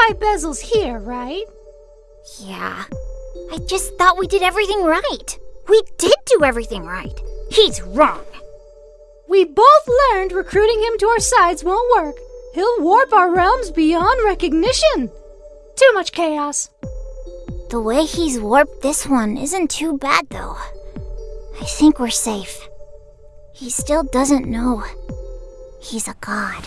why Bezel's here, right? Yeah. I just thought we did everything right. We did do everything right. He's wrong. We both learned recruiting him to our sides won't work. He'll warp our realms beyond recognition. Too much chaos. The way he's warped this one isn't too bad, though. I think we're safe. He still doesn't know. He's a god.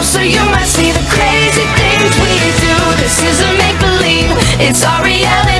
Look closer, you might see the crazy things we do. This isn't make believe, it's our reality.